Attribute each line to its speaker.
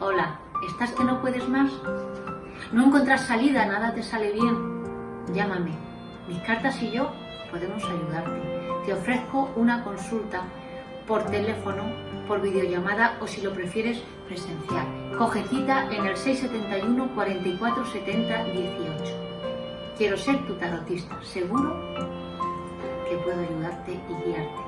Speaker 1: Hola, ¿estás que no puedes más? ¿No encuentras salida? ¿Nada te sale bien? Llámame. Mis cartas y yo podemos ayudarte. Te ofrezco una consulta por teléfono, por videollamada o si lo prefieres presencial. Coge cita en el 671 44 70 18. Quiero ser tu tarotista. Seguro que puedo ayudarte y guiarte.